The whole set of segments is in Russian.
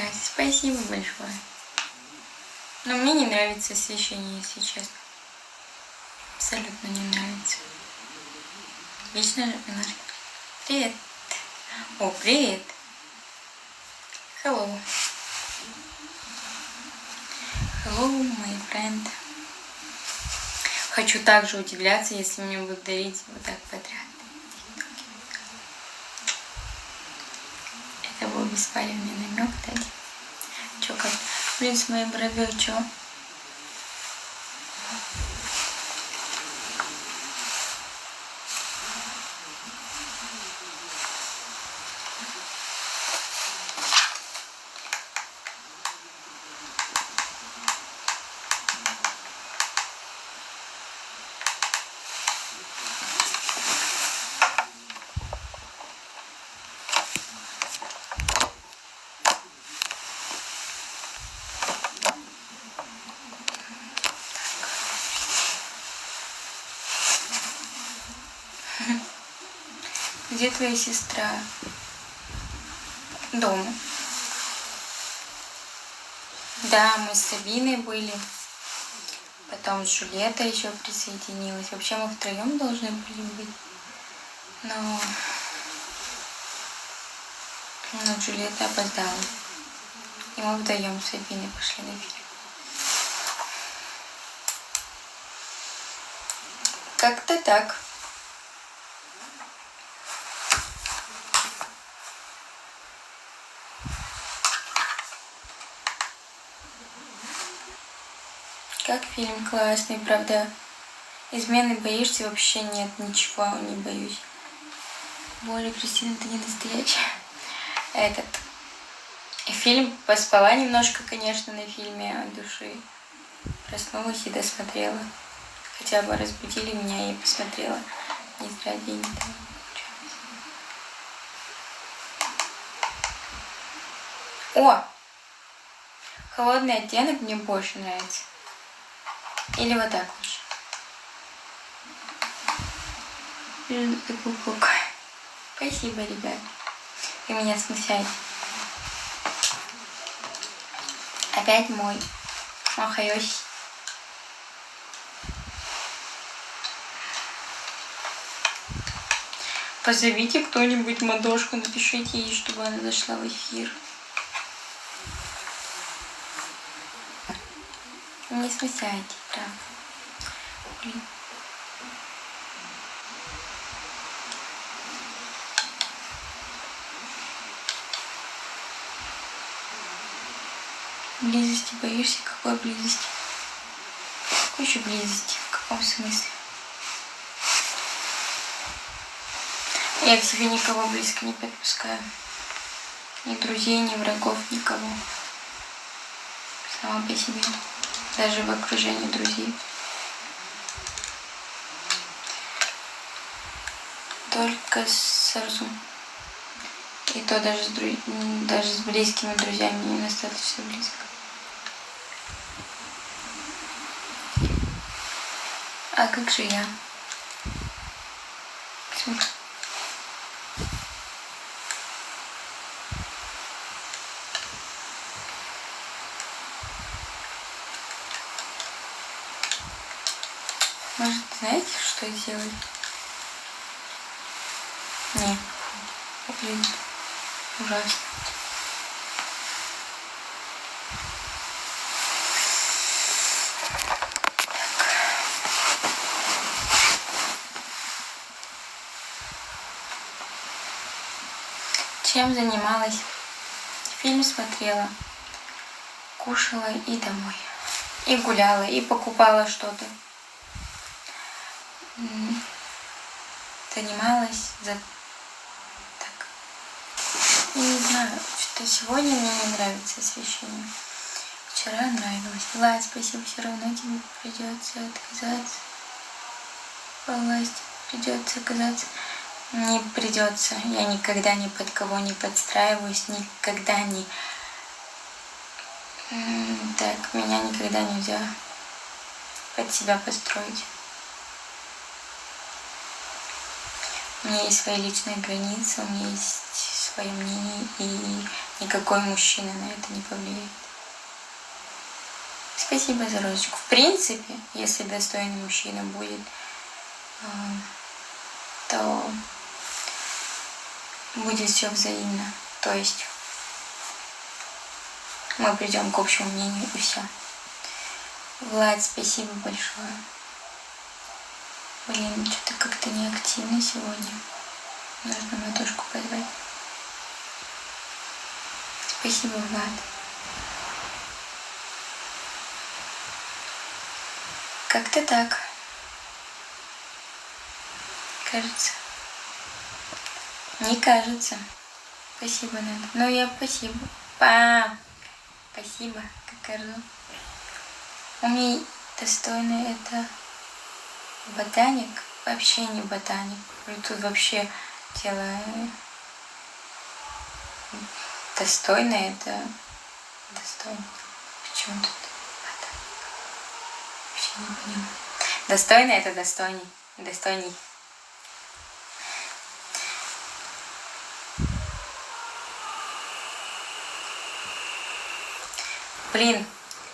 прекрасен. Спасибо большое. Но мне не нравится освещение, если честно. Абсолютно не нравится. Немножко. Привет. О, привет. Hello. Hello, my friend. Хочу также удивляться, если мне будут дарить вот так подряд. Это был беспалевный намек, да? Чё как? Блин, с моей бровью чё? Где твоя сестра? Дома. Да, мы с Сабиной были. Потом Жулета еще присоединилась. Вообще мы втроем должны были быть. Но... Но Джульетта опоздала. И мы вдвоем с Сабиной пошли на фильм. Как-то так. Как фильм классный, правда. Измены боишься? Вообще нет, ничего не боюсь. Боля, Кристина, ты не настоящая. Этот. Фильм поспала немножко, конечно, на фильме от души. Проснулась и досмотрела. Хотя бы разбудили меня и посмотрела. Не зря деньги там. О! Холодный оттенок мне больше нравится. Или вот так лучше. Спасибо, ребят. Вы меня смущаете. Опять мой. Махайоси. Позовите кто-нибудь Мадошку, напишите ей, чтобы она зашла в эфир. Не смущайте, Близости боишься? Какой близости? Какой еще близости? В каком смысле? Я к себе никого близко не подпускаю. Ни друзей, ни врагов, никого. Сама по себе даже в окружении друзей. Только с Арзум. И то даже с, дру... даже с близкими друзьями не достаточно близко. А как же я? Почему? Что делать? Не. Блин. Ужасно. Чем занималась? Фильм смотрела, кушала и домой. И гуляла, и покупала что-то занималась за так. Не знаю, что сегодня мне не нравится освещение. Вчера нравилось. Влад, спасибо, все равно тебе придется отказаться. Власть придется отказаться. Не придется. Я никогда ни под кого не подстраиваюсь, никогда не... Так, меня никогда нельзя под себя построить. У меня есть свои личные границы, у меня есть свое мнение, и Никакой мужчина на это не повлияет. Спасибо за розочку. В принципе, если достойный мужчина будет, а, то будет все взаимно. То есть мы придем к общему мнению и все. Влад, спасибо большое. Блин, что-то как-то неактивно сегодня. Нужно матушку позвать. Спасибо, Влад. Как-то так. Кажется. Не кажется. Спасибо, Надя. Ну, я спасибо. Па! Спасибо, как орду. Умей достойный это ботаник. Вообще не ботаник. Тут вообще дело достойное это достойно. Почему тут ботаник? Вообще не понимаю. Достойно это достойней. Достойней. Блин,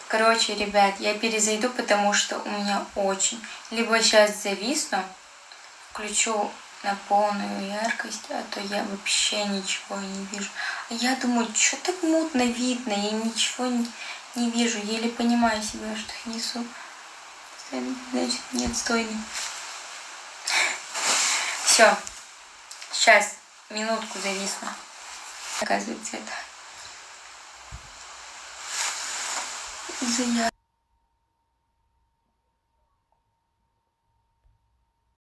короче, ребят, я перезайду, потому что у меня очень... Либо сейчас зависну, включу на полную яркость, а то я вообще ничего не вижу. А я думаю, что так мутно видно, я ничего не, не вижу, еле понимаю себя, что несу. Значит, нет стойный. Все, сейчас, минутку зависну. Оказывается, это... enseñar